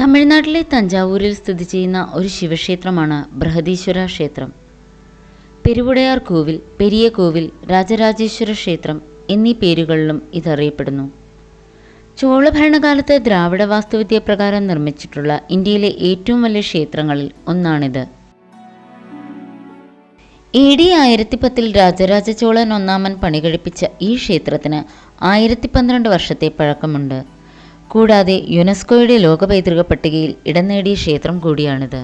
തമിഴ്നാട്ടിലെ തഞ്ചാവൂരിൽ സ്ഥിതി ചെയ്യുന്ന ഒരു ശിവക്ഷേത്രമാണ് ബൃഹദീശ്വര ക്ഷേത്രം. പെരുവുടയാർ കോവിൽ പെരിയ കോവിൽ രാജരാജേശ്വര ക്ഷേത്രം എന്നീ പേരുകളിലും ഇതറിയപ്പെടുന്നു. ചോള ഭരണകാലത്ത് ദ്രാവിഡ വാസ്തുവിദ്യ പ്രകാരം നിർമ്മിച്ചിട്ടുള്ള ഇന്ത്യയിലെ ഏറ്റവും വലിയ ക്ഷേത്രങ്ങളിൽ ഒന്നാണിത്. എ ഡി ആയിരത്തി പത്തിൽ രാജരാജ ചോളൻ ഒന്നാമൻ പണികഴിപ്പിച്ച ഈ ക്ഷേത്രത്തിന് ആയിരത്തി പന്ത്രണ്ട് വർഷത്തെ പഴക്കമുണ്ട്. കൂടാതെ യുനെസ്കോയുടെ ലോക പൈതൃക പട്ടികയിൽ ഇടം നേടിയ ക്ഷേത്രം കൂടിയാണിത്.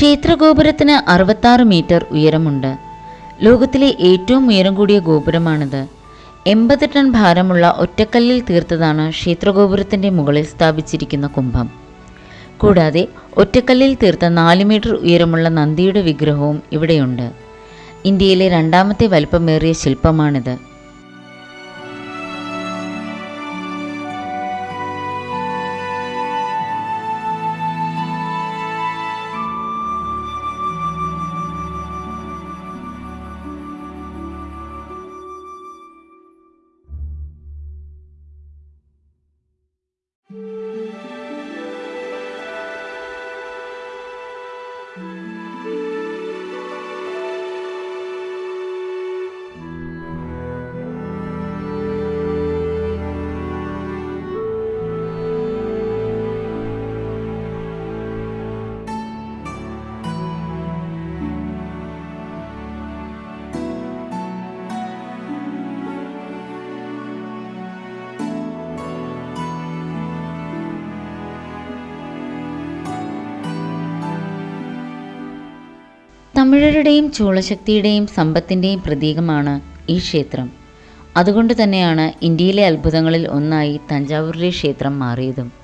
ക്ഷേത്രഗോപുരത്തിന് അറുപത്താറ് മീറ്റർ ഉയരമുണ്ട്. ലോകത്തിലെ ഏറ്റവും ഉയരം കൂടിയ ഗോപുരമാണിത്. എൺപത് ടൺ ഭാരമുള്ള ഒറ്റക്കല്ലിൽ തീർത്തതാണ് ക്ഷേത്രഗോപുരത്തിന്റെ മുകളിൽ സ്ഥാപിച്ചിരിക്കുന്ന കുംഭം. കൂടാതെ ഒറ്റക്കല്ലിൽ തീർത്ത നാല് മീറ്റർ ഉയരമുള്ള നന്ദിയുടെ വിഗ്രഹവും ഇവിടെയുണ്ട്. ഇന്ത്യയിലെ രണ്ടാമത്തെ വലിപ്പമേറിയ ശില്പമാണിത്. തമിഴരുടെയും ചൂളശക്തിയുടെയും സമ്പത്തിന്റെയും പ്രതീകമാണ് ഈ ക്ഷേത്രം. അതുകൊണ്ട് തന്നെയാണ് ഇന്ത്യയിലെ അത്ഭുതങ്ങളിൽ ഒന്നായി തഞ്ചാവൂരിലെ ക്ഷേത്രം മാറിയതും.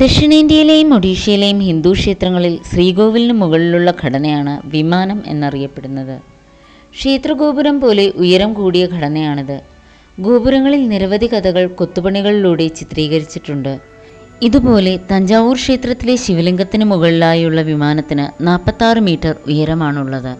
ദക്ഷിണേന്ത്യയിലെയും ഒഡീഷയിലെയും ഹിന്ദു ക്ഷേത്രങ്ങളിൽ ശ്രീകോവിലിന് മുകളിലുള്ള ഘടനയാണ് വിമാനം എന്നറിയപ്പെടുന്നത്. ക്ഷേത്രഗോപുരം പോലെ ഉയരം കൂടിയ ഘടനയാണിത്. ഗോപുരങ്ങളിൽ നിരവധി കഥകൾ കൊത്തുപണികളിലൂടെ ചിത്രീകരിച്ചിട്ടുണ്ട്. ഇതുപോലെ തഞ്ചാവൂർ ക്ഷേത്രത്തിലെ ശിവലിംഗത്തിന് മുകളിലായുള്ള വിമാനത്തിന് നാൽപ്പത്താറ് മീറ്റർ ഉയരമാണുള്ളത്.